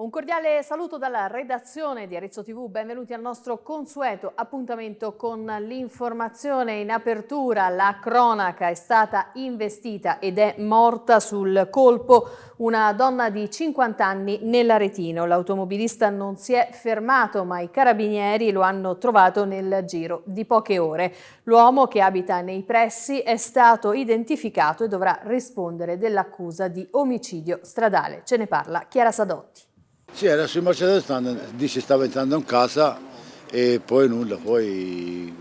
Un cordiale saluto dalla redazione di Arezzo TV, benvenuti al nostro consueto appuntamento con l'informazione in apertura. La cronaca è stata investita ed è morta sul colpo una donna di 50 anni nell'Aretino. L'automobilista non si è fermato ma i carabinieri lo hanno trovato nel giro di poche ore. L'uomo che abita nei pressi è stato identificato e dovrà rispondere dell'accusa di omicidio stradale. Ce ne parla Chiara Sadotti. Sì, era sul Mercedes dice stava entrando in casa e poi nulla, poi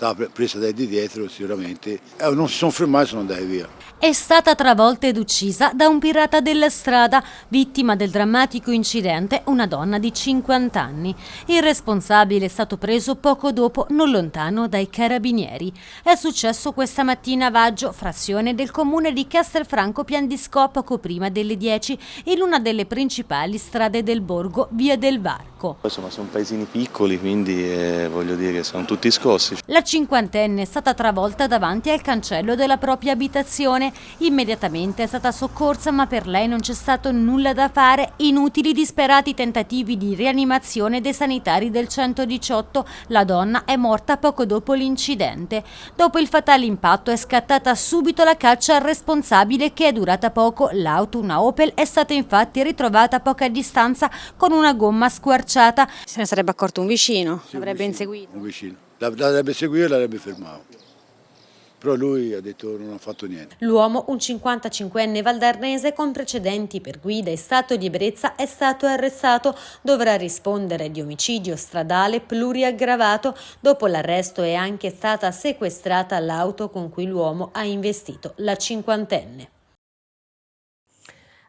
stava presa dai di dietro sicuramente. Eh, non si sono fermati, sono andati via è stata travolta ed uccisa da un pirata della strada, vittima del drammatico incidente una donna di 50 anni. Il responsabile è stato preso poco dopo, non lontano dai carabinieri. È successo questa mattina a Vaggio, frazione del comune di Castelfranco Piandisco, poco prima delle 10, in una delle principali strade del borgo, via del Varco. Insomma, sono paesini piccoli, quindi eh, voglio dire, sono tutti scossi. La cinquantenne è stata travolta davanti al cancello della propria abitazione Immediatamente è stata soccorsa ma per lei non c'è stato nulla da fare, inutili disperati tentativi di rianimazione dei sanitari del 118. La donna è morta poco dopo l'incidente. Dopo il fatale impatto è scattata subito la caccia al responsabile che è durata poco. L'auto, una Opel, è stata infatti ritrovata a poca distanza con una gomma squarciata. Se ne sarebbe accorto un vicino, sì, l'avrebbe inseguito. Un vicino, l'avrebbe seguito e l'avrebbe fermato però lui ha detto non ha fatto niente. L'uomo, un 55enne valdarnese con precedenti per guida e stato di ebbrezza, è stato arrestato. Dovrà rispondere di omicidio stradale pluriaggravato. Dopo l'arresto è anche stata sequestrata l'auto con cui l'uomo ha investito la cinquantenne.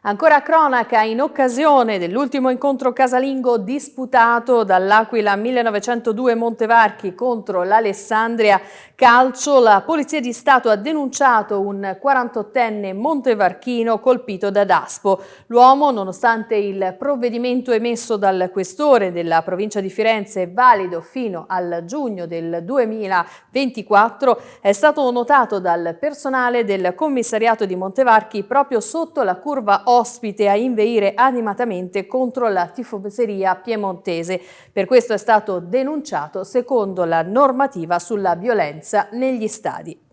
Ancora cronaca in occasione dell'ultimo incontro casalingo disputato dall'Aquila 1902 Montevarchi contro l'Alessandria Calcio, la Polizia di Stato ha denunciato un 48enne montevarchino colpito da Daspo. L'uomo, nonostante il provvedimento emesso dal questore della provincia di Firenze valido fino al giugno del 2024, è stato notato dal personale del commissariato di Montevarchi proprio sotto la curva ospite a inveire animatamente contro la tifoseria piemontese. Per questo è stato denunciato secondo la normativa sulla violenza negli stadi.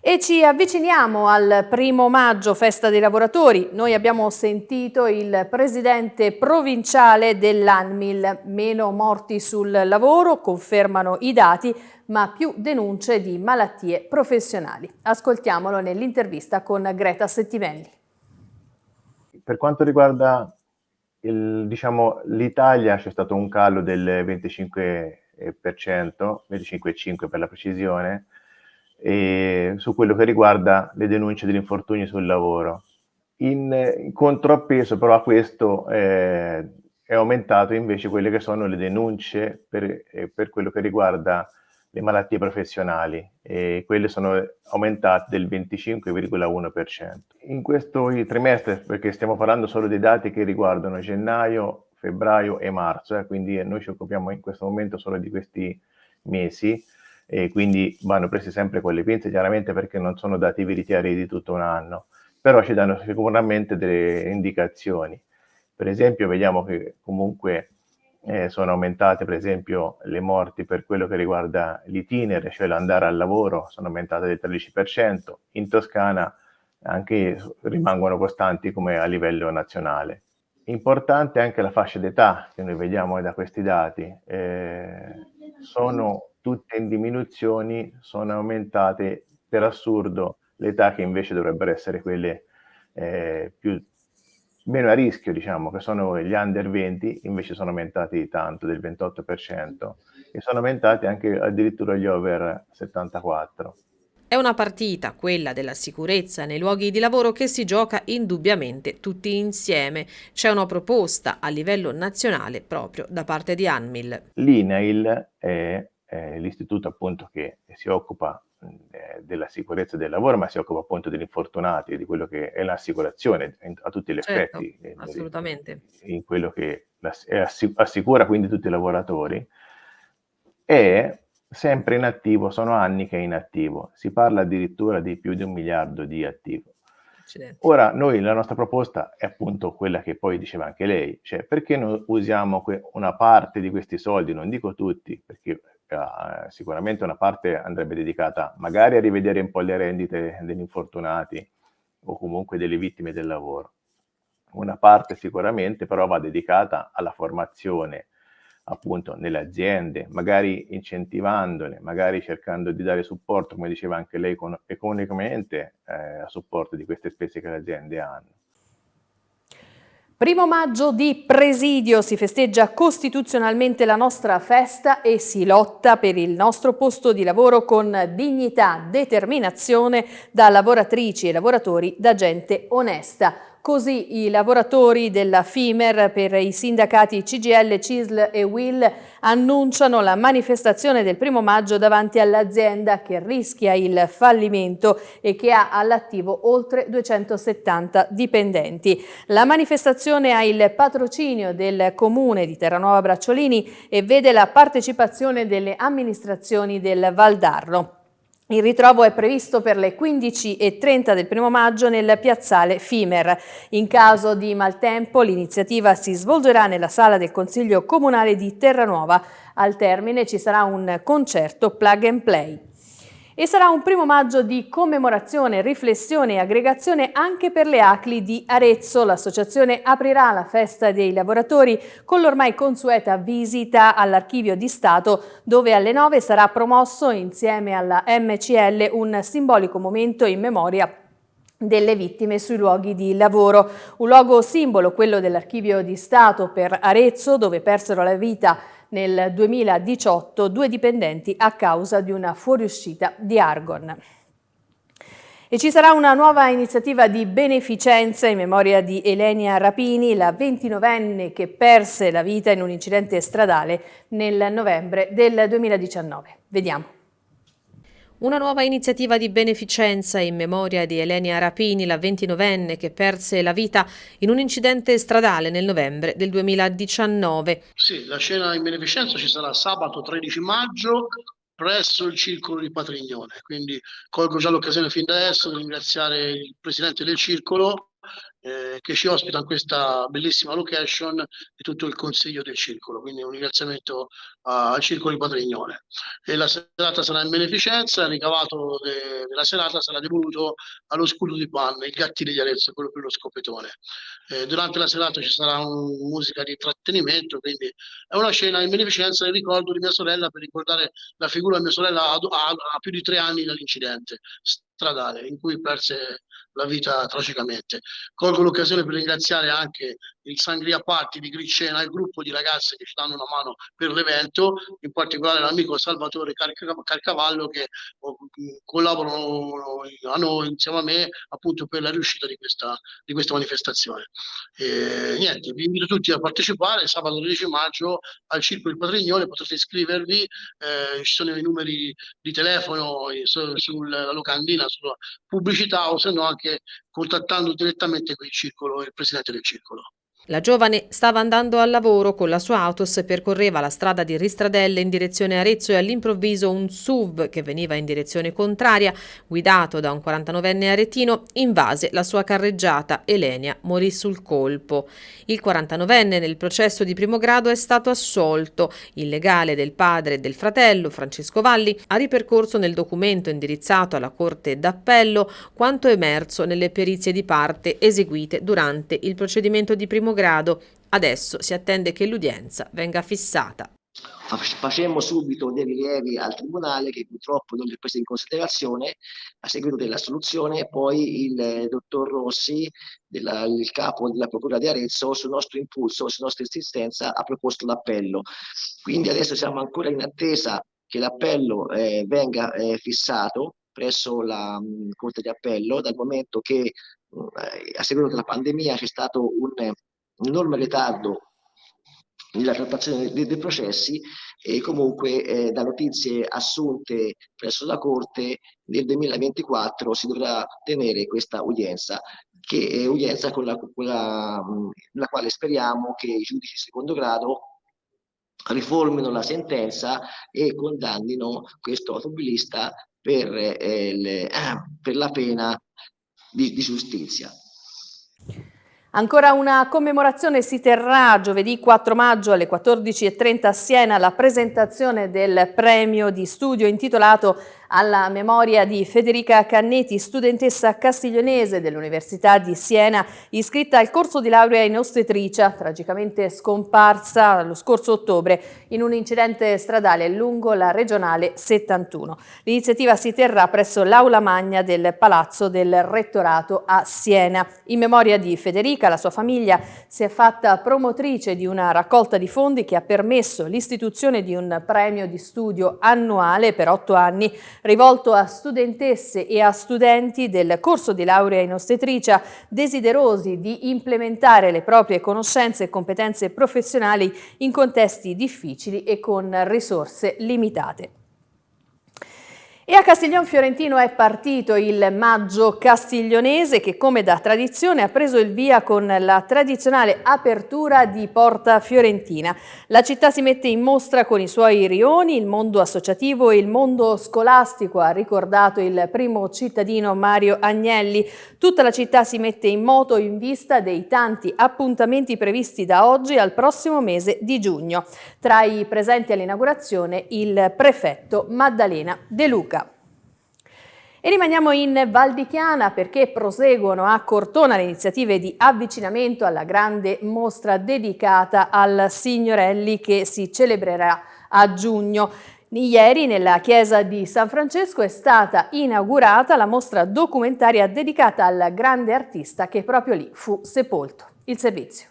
E ci avviciniamo al primo maggio, festa dei lavoratori. Noi abbiamo sentito il presidente provinciale dell'ANMIL. Meno morti sul lavoro, confermano i dati, ma più denunce di malattie professionali. Ascoltiamolo nell'intervista con Greta Settimelli. Per quanto riguarda diciamo, l'Italia c'è stato un calo del 25%, 25,5% per la precisione, su quello che riguarda le denunce degli infortuni sul lavoro. In, in contrappeso però a questo eh, è aumentato invece quelle che sono le denunce per, eh, per quello che riguarda le malattie professionali e quelle sono aumentate del 25,1%. In questo trimestre, perché stiamo parlando solo dei dati che riguardano gennaio, febbraio e marzo, eh, quindi noi ci occupiamo in questo momento solo di questi mesi, e quindi vanno presi sempre con le pinze, chiaramente perché non sono dati veritieri di tutto un anno, però ci danno sicuramente delle indicazioni. Per esempio vediamo che comunque eh, sono aumentate per esempio le morti per quello che riguarda l'itinere, cioè l'andare al lavoro, sono aumentate del 13%, in Toscana anche rimangono costanti come a livello nazionale. Importante anche la fascia d'età che noi vediamo da questi dati, eh, sono tutte in diminuzione, sono aumentate per assurdo le età che invece dovrebbero essere quelle eh, più meno a rischio, diciamo, che sono gli under 20, invece sono aumentati tanto, del 28%, e sono aumentati anche addirittura gli over 74. È una partita, quella della sicurezza nei luoghi di lavoro, che si gioca indubbiamente tutti insieme. C'è una proposta a livello nazionale proprio da parte di ANMIL. L'INAIL è, è l'istituto appunto che si occupa della sicurezza del lavoro, ma si occupa appunto degli infortunati, di quello che è l'assicurazione a tutti gli certo, effetti, eh, assolutamente. in quello che assicura quindi tutti i lavoratori, è sempre in attivo, sono anni che è in attivo, si parla addirittura di più di un miliardo di attivo. Ora noi la nostra proposta è appunto quella che poi diceva anche lei, cioè perché non usiamo una parte di questi soldi, non dico tutti, perché uh, sicuramente una parte andrebbe dedicata magari a rivedere un po' le rendite degli infortunati o comunque delle vittime del lavoro. Una parte sicuramente però va dedicata alla formazione appunto nelle aziende, magari incentivandole, magari cercando di dare supporto, come diceva anche lei, con, economicamente eh, a supporto di queste spese che le aziende hanno. Primo maggio di presidio si festeggia costituzionalmente la nostra festa e si lotta per il nostro posto di lavoro con dignità, determinazione da lavoratrici e lavoratori, da gente onesta. Così i lavoratori della FIMER per i sindacati CGL, CISL e WIL annunciano la manifestazione del primo maggio davanti all'azienda che rischia il fallimento e che ha all'attivo oltre 270 dipendenti. La manifestazione ha il patrocinio del comune di Terranova Bracciolini e vede la partecipazione delle amministrazioni del Valdarno. Il ritrovo è previsto per le 15.30 del primo maggio nel piazzale Fimer. In caso di maltempo l'iniziativa si svolgerà nella sala del Consiglio Comunale di Terranuova. Al termine ci sarà un concerto plug and play e sarà un primo maggio di commemorazione, riflessione e aggregazione anche per le ACLI di Arezzo. L'associazione aprirà la festa dei lavoratori con l'ormai consueta visita all'Archivio di Stato dove alle 9 sarà promosso insieme alla MCL un simbolico momento in memoria delle vittime sui luoghi di lavoro. Un luogo simbolo, quello dell'Archivio di Stato per Arezzo, dove persero la vita nel 2018 due dipendenti a causa di una fuoriuscita di argon. E ci sarà una nuova iniziativa di beneficenza in memoria di Elenia Rapini, la 29enne che perse la vita in un incidente stradale nel novembre del 2019. Vediamo. Una nuova iniziativa di beneficenza in memoria di Elenia Rapini, la 29enne che perse la vita in un incidente stradale nel novembre del 2019. Sì, la scena in beneficenza ci sarà sabato 13 maggio presso il circolo di Patrignone. Quindi colgo già l'occasione fin da adesso di ringraziare il presidente del circolo eh, che ci ospita in questa bellissima location e tutto il consiglio del circolo. Quindi un ringraziamento al circolo di Patrignone. E la serata sarà in beneficenza, il ricavato de, della serata sarà devoluto allo scudo di panne, il gattile di Arezzo, quello per lo scopetone. Eh, durante la serata ci sarà un, musica di intrattenimento, quindi è una scena in beneficenza in ricordo di mia sorella per ricordare la figura di mia sorella a, a, a più di tre anni dall'incidente stradale in cui perse la vita tragicamente. Colgo l'occasione per ringraziare anche il Sangria Party di Gricena, il gruppo di ragazze che ci danno una mano per l'evento, in particolare l'amico Salvatore Carcavallo che oh, collaborano a noi, insieme a me, appunto per la riuscita di questa, di questa manifestazione. E, niente, vi invito tutti a partecipare sabato 13 maggio al Circo del Patrignone, potrete iscrivervi, eh, ci sono i numeri di telefono eh, sulla locandina, sulla pubblicità o se no anche contattando direttamente qui il circolo, il presidente del circolo. La giovane stava andando al lavoro con la sua autos e percorreva la strada di Ristradelle in direzione Arezzo e all'improvviso un SUV che veniva in direzione contraria, guidato da un 49enne aretino, invase la sua carreggiata. Elenia morì sul colpo. Il 49enne nel processo di primo grado è stato assolto. Il legale del padre e del fratello, Francesco Valli, ha ripercorso nel documento indirizzato alla Corte d'Appello quanto emerso nelle perizie di parte eseguite durante il procedimento di primo grado grado. Adesso si attende che l'udienza venga fissata. Facemmo subito dei rilievi al Tribunale che purtroppo non li ha preso in considerazione a seguito della soluzione poi il dottor Rossi, della, il capo della Procura di Arezzo, sul nostro impulso, su nostra insistenza, ha proposto l'appello. Quindi adesso siamo ancora in attesa che l'appello eh, venga eh, fissato presso la mh, Corte di Appello, dal momento che mh, a seguito della pandemia c'è stato un enorme ritardo nella trattazione dei, dei processi e comunque eh, da notizie assunte presso la Corte nel 2024 si dovrà tenere questa udienza, che è udienza con la, con la, la quale speriamo che i giudici di secondo grado riformino la sentenza e condannino questo automobilista per, eh, le, per la pena di, di giustizia. Ancora una commemorazione si terrà giovedì 4 maggio alle 14.30 a Siena la presentazione del premio di studio intitolato alla memoria di Federica Cannetti, studentessa castiglionese dell'Università di Siena, iscritta al corso di laurea in ostetricia, tragicamente scomparsa lo scorso ottobre in un incidente stradale lungo la regionale 71. L'iniziativa si terrà presso l'Aula Magna del Palazzo del Rettorato a Siena. In memoria di Federica, la sua famiglia si è fatta promotrice di una raccolta di fondi che ha permesso l'istituzione di un premio di studio annuale per otto anni rivolto a studentesse e a studenti del corso di laurea in ostetricia desiderosi di implementare le proprie conoscenze e competenze professionali in contesti difficili e con risorse limitate. E a Castiglion Fiorentino è partito il maggio castiglionese che come da tradizione ha preso il via con la tradizionale apertura di Porta Fiorentina. La città si mette in mostra con i suoi rioni, il mondo associativo e il mondo scolastico, ha ricordato il primo cittadino Mario Agnelli. Tutta la città si mette in moto in vista dei tanti appuntamenti previsti da oggi al prossimo mese di giugno. Tra i presenti all'inaugurazione il prefetto Maddalena De Luca. E rimaniamo in Val di Chiana perché proseguono a Cortona le iniziative di avvicinamento alla grande mostra dedicata al Signorelli che si celebrerà a giugno. Ieri nella chiesa di San Francesco è stata inaugurata la mostra documentaria dedicata al grande artista che proprio lì fu sepolto. Il servizio.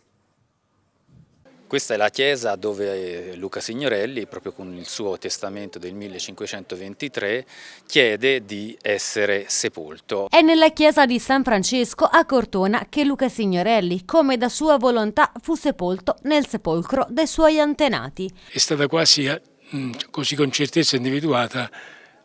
Questa è la chiesa dove Luca Signorelli, proprio con il suo testamento del 1523, chiede di essere sepolto. È nella chiesa di San Francesco a Cortona che Luca Signorelli, come da sua volontà, fu sepolto nel sepolcro dei suoi antenati. È stata quasi eh, così con certezza individuata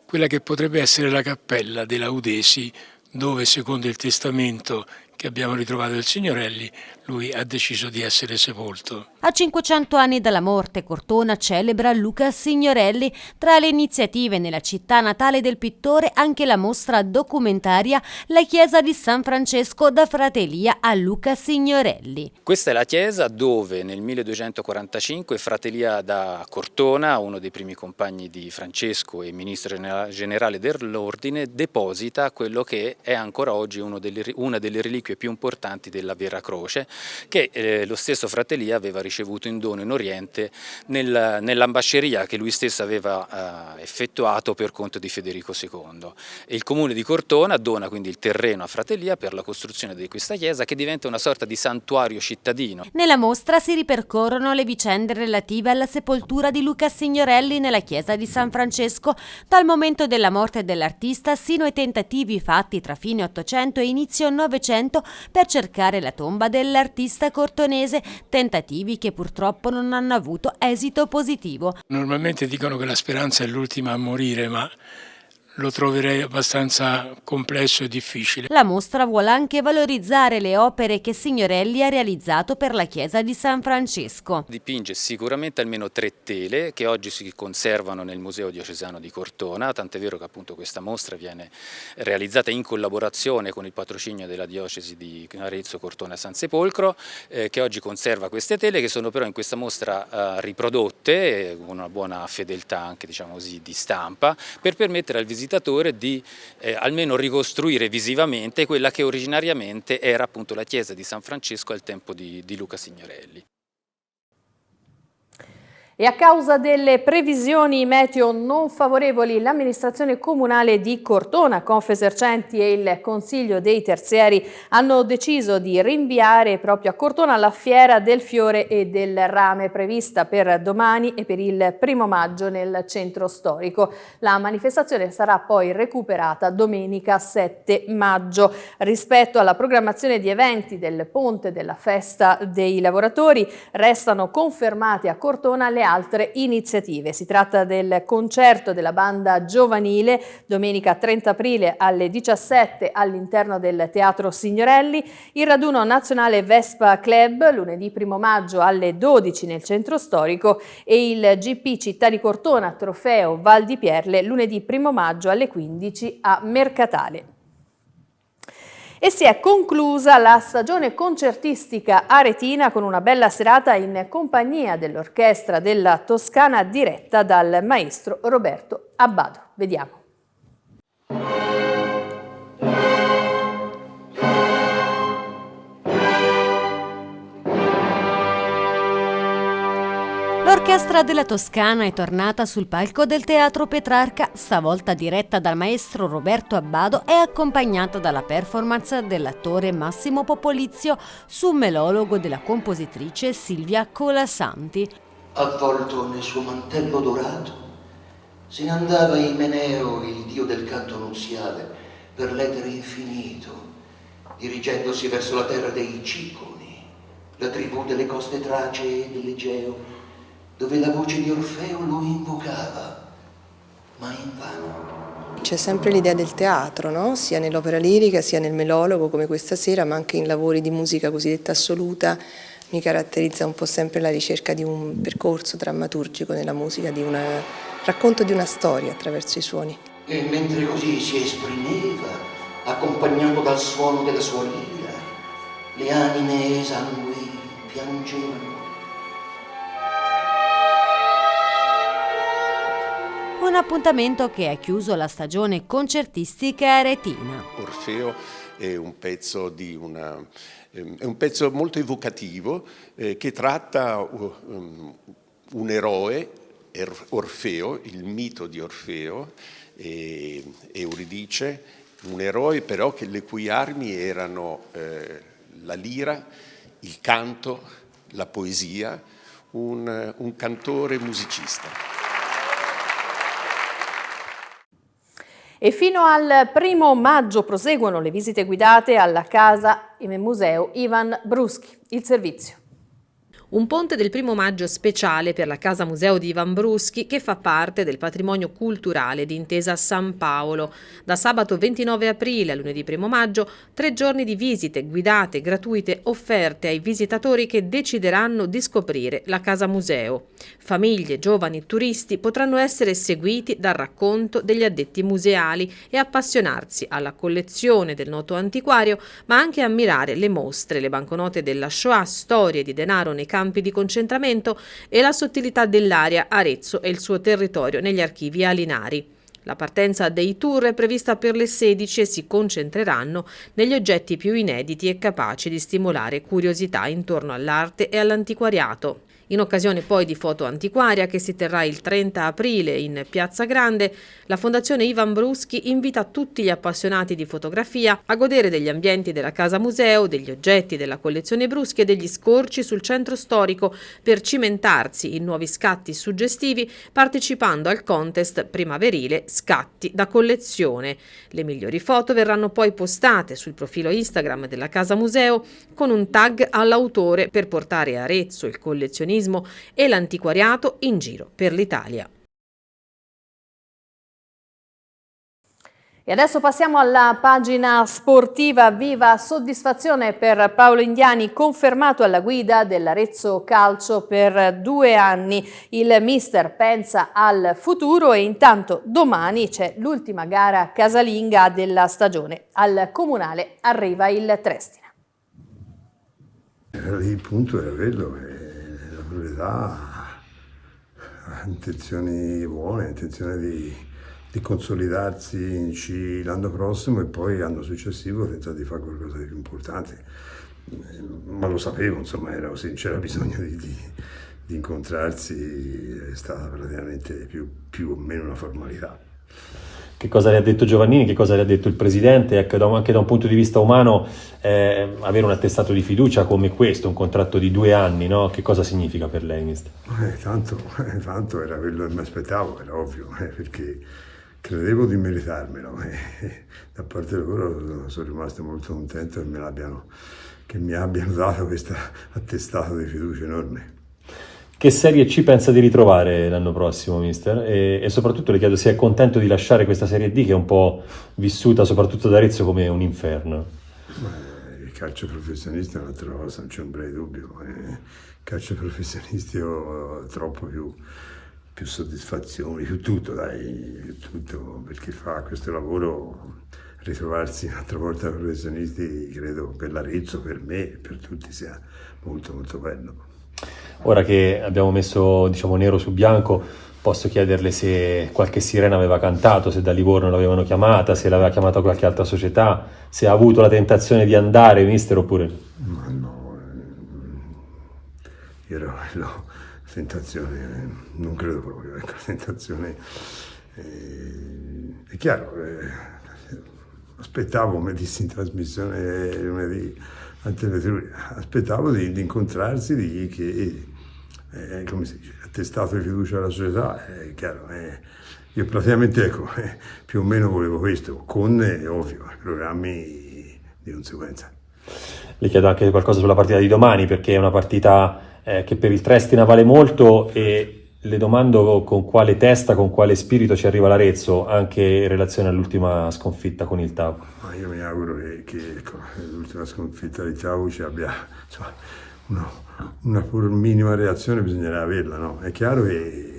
quella che potrebbe essere la cappella dei Laudesi, dove secondo il testamento che abbiamo ritrovato il Signorelli, lui ha deciso di essere sepolto. A 500 anni dalla morte, Cortona celebra Luca Signorelli. Tra le iniziative nella città natale del pittore anche la mostra documentaria La chiesa di San Francesco da Fratelia a Luca Signorelli. Questa è la chiesa dove nel 1245 Fratelia da Cortona, uno dei primi compagni di Francesco e ministro generale dell'ordine, deposita quello che è ancora oggi delle, una delle reliquie più importanti della Vera Croce, che eh, lo stesso Fratelia aveva ricevuto in dono in Oriente nel, nell'ambasceria che lui stesso aveva eh, effettuato per conto di Federico II. E il comune di Cortona dona quindi il terreno a Fratelia per la costruzione di questa chiesa che diventa una sorta di santuario cittadino. Nella mostra si ripercorrono le vicende relative alla sepoltura di Luca Signorelli nella chiesa di San Francesco dal momento della morte dell'artista sino ai tentativi fatti tra fine 800 e inizio 900 per cercare la tomba dell'artista cortonese, tentativi che purtroppo non hanno avuto esito positivo. Normalmente dicono che la speranza è l'ultima a morire, ma lo troverei abbastanza complesso e difficile. La mostra vuole anche valorizzare le opere che Signorelli ha realizzato per la chiesa di San Francesco. Dipinge sicuramente almeno tre tele che oggi si conservano nel Museo Diocesano di Cortona, tant'è vero che appunto questa mostra viene realizzata in collaborazione con il patrocinio della diocesi di Arezzo, Cortona e San Sepolcro, eh, che oggi conserva queste tele che sono però in questa mostra eh, riprodotte con una buona fedeltà anche diciamo così di stampa per permettere al visitato visitatore di eh, almeno ricostruire visivamente quella che originariamente era appunto la chiesa di San Francesco al tempo di, di Luca Signorelli. E a causa delle previsioni meteo non favorevoli, l'amministrazione comunale di Cortona, Confesercenti e il Consiglio dei Terzieri hanno deciso di rinviare proprio a Cortona la fiera del fiore e del rame prevista per domani e per il primo maggio nel centro storico. La manifestazione sarà poi recuperata domenica 7 maggio. Rispetto alla programmazione di eventi del ponte della festa dei lavoratori, restano confermate a Cortona le altre iniziative. Si tratta del concerto della banda giovanile domenica 30 aprile alle 17 all'interno del Teatro Signorelli, il raduno nazionale Vespa Club lunedì 1 maggio alle 12 nel centro storico e il GP Città di Cortona Trofeo Val di Pierle lunedì 1 maggio alle 15 a Mercatale. E si è conclusa la stagione concertistica aretina con una bella serata in compagnia dell'orchestra della Toscana diretta dal maestro Roberto Abbado. Vediamo. L'orchestra della Toscana è tornata sul palco del Teatro Petrarca, stavolta diretta dal maestro Roberto Abbado e accompagnata dalla performance dell'attore Massimo Popolizio su un melologo della compositrice Silvia Colasanti. Avvolto nel suo mantello dorato, se ne andava Imeneo, il dio del canto nuziale, per l'etere infinito, dirigendosi verso la terra dei Ciconi, la tribù delle coste tracee e dell'Egeo, dove la voce di Orfeo lo invocava, ma invano. C'è sempre l'idea del teatro, no? sia nell'opera lirica, sia nel melologo come questa sera, ma anche in lavori di musica cosiddetta assoluta. Mi caratterizza un po' sempre la ricerca di un percorso drammaturgico nella musica, di un racconto di una storia attraverso i suoni. E mentre così si esprimeva, accompagnato dal suono della sua lira, le anime esangui piangevano un appuntamento che ha chiuso la stagione concertistica aretina. Orfeo è un pezzo, una, ehm, è un pezzo molto evocativo eh, che tratta um, un eroe, Orfeo, il mito di Orfeo, e Euridice, un eroe però che, le cui armi erano eh, la lira, il canto, la poesia, un, un cantore musicista. E fino al primo maggio proseguono le visite guidate alla casa e museo Ivan Bruschi. Il servizio. Un ponte del primo maggio speciale per la Casa Museo di Ivan Bruschi che fa parte del patrimonio culturale di Intesa San Paolo. Da sabato 29 aprile a lunedì 1 maggio, tre giorni di visite guidate gratuite offerte ai visitatori che decideranno di scoprire la Casa Museo. Famiglie, giovani turisti potranno essere seguiti dal racconto degli addetti museali e appassionarsi alla collezione del noto antiquario, ma anche ammirare le mostre, le banconote della Shoah, storie di denaro nei campi campi di concentramento e la sottilità dell'area Arezzo e il suo territorio negli archivi alinari. La partenza dei tour è prevista per le 16 e si concentreranno negli oggetti più inediti e capaci di stimolare curiosità intorno all'arte e all'antiquariato. In occasione poi di Foto Antiquaria che si terrà il 30 aprile in Piazza Grande, la Fondazione Ivan Bruschi invita tutti gli appassionati di fotografia a godere degli ambienti della Casa Museo, degli oggetti della collezione Bruschi e degli scorci sul centro storico per cimentarsi in nuovi scatti suggestivi partecipando al contest primaverile Scatti da collezione. Le migliori foto verranno poi postate sul profilo Instagram della Casa Museo con un tag all'autore per portare Arezzo, il collezionismo turismo e l'antiquariato in giro per l'Italia. E adesso passiamo alla pagina sportiva. Viva soddisfazione per Paolo Indiani, confermato alla guida dell'Arezzo Calcio per due anni. Il mister pensa al futuro e intanto domani c'è l'ultima gara casalinga della stagione. Al Comunale arriva il Trestina. Il punto è quello, proprietà ha intenzioni buone, intenzione di, di consolidarsi in C l'anno prossimo e poi l'anno successivo tentare di fare qualcosa di più importante. Ma lo sapevo, insomma, era c'era bisogno di, di, di, incontrarsi, è stata praticamente più, più o meno una formalità che cosa le ha detto Giovannini, che cosa le ha detto il Presidente, ecco, anche da un punto di vista umano eh, avere un attestato di fiducia come questo, un contratto di due anni, no? che cosa significa per lei, mister? Eh, tanto, eh, tanto, era quello che mi aspettavo, era ovvio, eh, perché credevo di meritarmelo e da parte loro sono rimasto molto contento che, che mi abbiano dato questo attestato di fiducia enorme. Che Serie C pensa di ritrovare l'anno prossimo, mister? E, e, soprattutto le chiedo se è contento di lasciare questa Serie D che è un po' vissuta soprattutto da Arezzo come un inferno. il calcio professionista è un'altra cosa, non c'è un breve dubbio. Il calcio professionisti ho troppo più, più soddisfazioni, più tutto, dai, più tutto, perché fa questo lavoro ritrovarsi un'altra volta professionisti, credo per l'Arezzo, per me e per tutti sia molto molto bello. Ora che abbiamo messo diciamo, nero su bianco, posso chiederle se qualche sirena aveva cantato, se da Livorno l'avevano chiamata, se l'aveva chiamata qualche altra società, se ha avuto la tentazione di andare, mister, oppure... Ma no, io ero, no, tentazione, non credo proprio, ecco, tentazione... Eh, è chiaro, eh, aspettavo, come dissi in trasmissione lunedì aspettavo di, di incontrarsi, di dirgli che, eh, come si dice, attestato di fiducia alla società, è chiaro, eh, io praticamente ecco, eh, più o meno volevo questo, con, eh, ovvio, programmi di conseguenza. Le chiedo anche qualcosa sulla partita di domani, perché è una partita eh, che per il Trestina vale molto e le domando con quale testa, con quale spirito ci arriva l'Arezzo anche in relazione all'ultima sconfitta con il Tau. Ma io mi auguro che, che ecco, l'ultima sconfitta di Tau ci abbia insomma, uno, una pur minima reazione, bisognerà averla. No? È chiaro che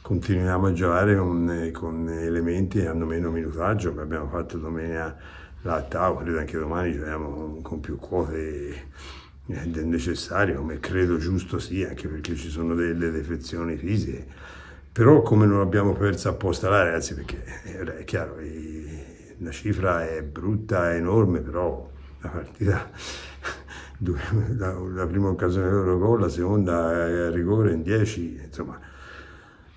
continuiamo a giocare con, con elementi che hanno meno minutaggio, come abbiamo fatto domenica là a Tau, credo anche domani giochiamo con più quote del necessario, come credo giusto sia, anche perché ci sono delle defezioni fisiche. Però come non abbiamo perso apposta là, ragazzi, perché è chiaro, la cifra è brutta, è enorme, però la partita, la, prima occasione loro gol, la seconda è a rigore in 10, insomma,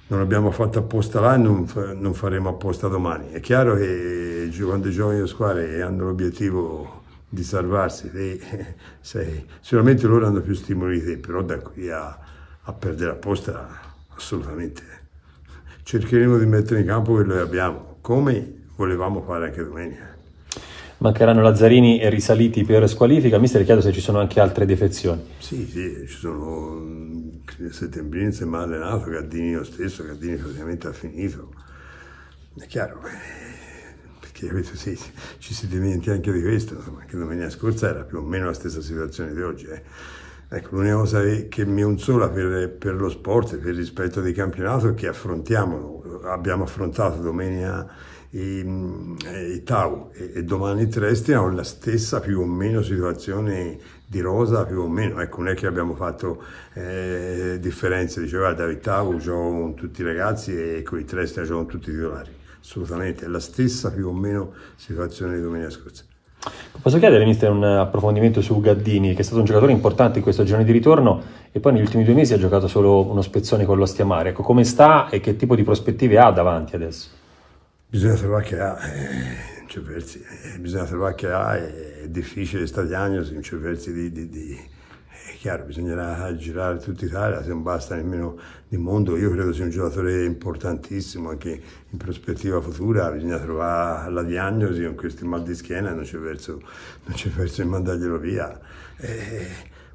non abbiamo fatto apposta là e non, faremo apposta domani. È chiaro che quando giocano le squadre hanno l'obiettivo di salvarsi, te, sei, sicuramente loro hanno più stimoli di te, però da qui a, a perdere apposta assolutamente. Cercheremo di mettere in campo quello che abbiamo, come volevamo fare anche domenica. Mancheranno Lazzarini e risaliti per squalifica. Mister, chiedo se ci sono anche altre defezioni. Sì, sì, ci sono è mal allenato, Gaddini lo stesso, Gaddini praticamente ha finito. È chiaro, perché sì, ci si dimentica anche di questo, insomma, che domenica scorsa era più o meno la stessa situazione di oggi. Eh. Ecco, l'unica cosa che mi consola per, per, lo sport e per il rispetto del campionato è che affrontiamo, abbiamo affrontato domenica i, i Tau e, e domani Tresti hanno la stessa più o meno situazione di rosa più o meno, ecco non è che abbiamo fatto eh, differenze, diceva David Tau gioco con tutti i ragazzi e con i Tresti gioco con tutti i titolari assolutamente, è la stessa più o meno situazione di domenica scorsa. Posso chiedere, mister, un approfondimento su Gaddini, che è stato un giocatore importante in questo girone di ritorno e poi negli ultimi due mesi ha giocato solo uno spezzone con l'Ostia Mare. Ecco, come sta e che tipo di prospettive ha davanti adesso? Bisogna trovare che ha, eh, cioè, eh, bisogna trovare che ha, è, difficile questa diagnosi, non c'è versi di, di, di chiaro, bisognerà girare tutta Italia, se non basta nemmeno di mondo. Io credo sia un giocatore importantissimo anche in prospettiva futura, bisogna trovare la diagnosi con questi mal di schiena non c'è verso, non c'è verso di mandarglielo via. Eh,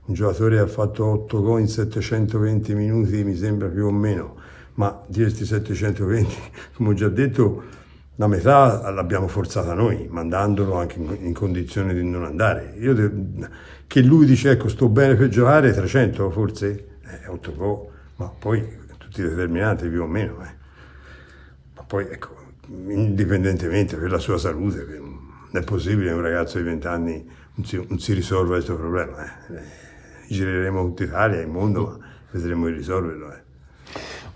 un giocatore ha fatto 8 gol in 720 minuti, mi sembra più o meno, ma di questi 720, come ho già detto, la metà l'abbiamo forzata noi, mandandolo anche in, condizioni di non andare. Io che lui dice ecco sto bene per giocare 300 forse eh, 8 gol ma poi tutti determinanti più o meno eh. ma poi ecco indipendentemente per la sua salute non è possibile che un ragazzo di 20 anni non si, non si risolva questo problema eh. eh gireremo tutta Italia, il mondo ma vedremo di risolverlo eh.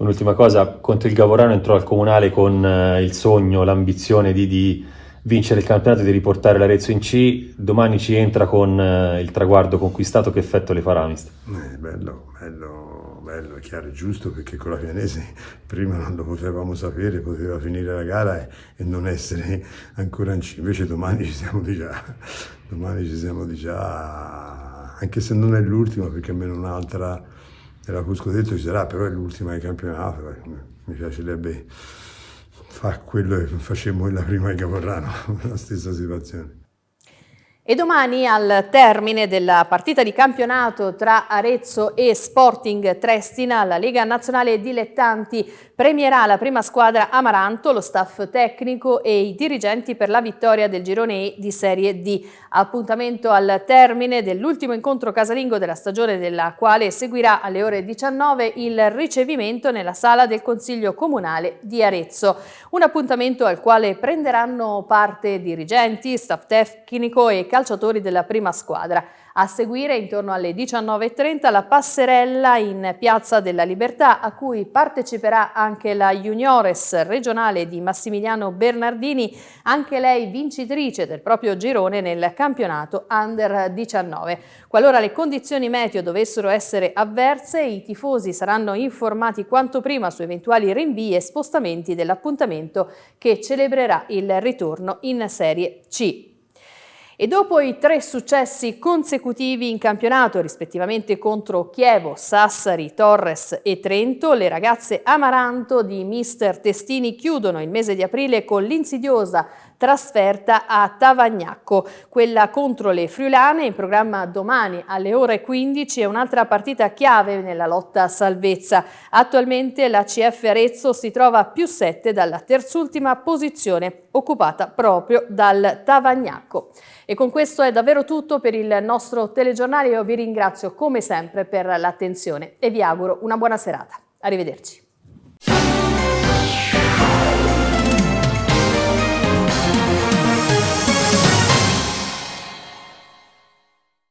Un'ultima cosa, contro il Gavorano entrò al Comunale con eh, il sogno, l'ambizione di, di vincere il campionato e di riportare l'Arezzo in C, domani ci entra con eh, il traguardo conquistato, che effetto le farà mister? Eh, bello, bello, bello, chiaro, è giusto perché con la Pianese prima non lo potevamo sapere, poteva finire la gara e, e non essere ancora in C, invece domani ci siamo di già, domani ci siamo di già, anche se non è l'ultima perché almeno un'altra era Cusco detto ci sarà, però è l'ultima del campionato, mi piacerebbe fa quello che facemmo nella prima di Caporrano, la stessa situazione. E domani al termine della partita di campionato tra Arezzo e Sporting Trestina, la Lega Nazionale Dilettanti premierà la prima squadra Amaranto, lo staff tecnico e i dirigenti per la vittoria del girone E di Serie D. Appuntamento al termine dell'ultimo incontro casalingo della stagione della quale seguirà alle ore 19 il ricevimento nella sala del Consiglio Comunale di Arezzo. Un appuntamento al quale prenderanno parte dirigenti, staff tecnico e calciatori calciatori della prima squadra. A seguire, intorno alle 19.30, la passerella in Piazza della Libertà, a cui parteciperà anche la Juniores regionale di Massimiliano Bernardini, anche lei vincitrice del proprio girone nel campionato Under 19. Qualora le condizioni meteo dovessero essere avverse, i tifosi saranno informati quanto prima su eventuali rinvii e spostamenti dell'appuntamento che celebrerà il ritorno in Serie C. E dopo i tre successi consecutivi in campionato, rispettivamente contro Chievo, Sassari, Torres e Trento, le ragazze Amaranto di mister Testini chiudono il mese di aprile con l'insidiosa trasferta a Tavagnacco. Quella contro le Friulane in programma domani alle ore 15 è un'altra partita chiave nella lotta a salvezza. Attualmente la CF Arezzo si trova a più 7 dalla terzultima posizione occupata proprio dal Tavagnacco. E con questo è davvero tutto per il nostro telegiornale. Io vi ringrazio come sempre per l'attenzione e vi auguro una buona serata. Arrivederci.